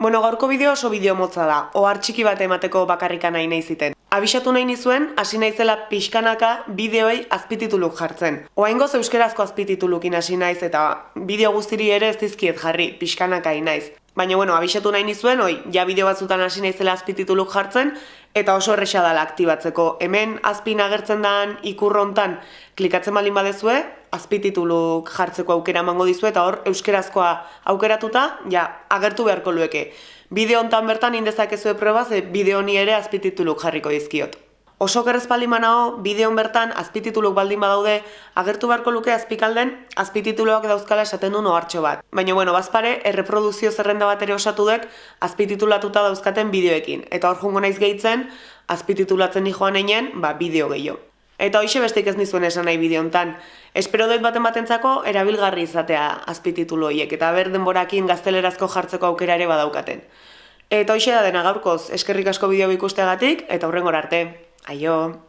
Bueno, gaurko bideo oso bideo motza da, ohar txiki bat emateko bakarrika nahi nahi ziten. Abisatu nahi nizuen, hasi naizela pixkanaka bideoei azpitituluk jartzen. Oaingoz euskerazko azpititulukin hasi naiz eta bideo guztiri ere ez dizkiet jarri, pixkanaka naiz. Baina, bueno, abisatu nahi nizuen, oi, ja bideo batzutan hasi naizela azpitituluk jartzen, eta oso erresa dela aktibatzeko. Hemen azpin agertzen dan ikurrontan klikatzen baldin badezue, azpitituluk jartzeko aukera emango dizu eta hor euskerazkoa aukeratuta, ja, agertu beharko lueke. Bideo hontan bertan indezakezue proba ze bideo honi ere azpitituluk jarriko dizkiot. Oso gerrez baldin manao, bideon bertan azpitituluk baldin badaude, agertu beharko luke azpikalden azpitituluak dauzkala esaten du nohartxo bat. Baina, bueno, bazpare, erreproduzio zerrenda bat ere osatu dek azpititulatuta dauzkaten bideoekin. Eta hor jungo naiz gehitzen, azpititulatzen ni joan einen, ba, bideo gehiago. Eta hoxe besteik ez nizuen esan nahi bideontan. Espero dut baten batentzako erabilgarri izatea azpititulu horiek eta ber denborakin gaztelerazko jartzeko aukera ere badaukaten. Eta hoxe da dena gaurkoz, eskerrik asko bideo ikusteagatik eta hurrengor arte. Aio!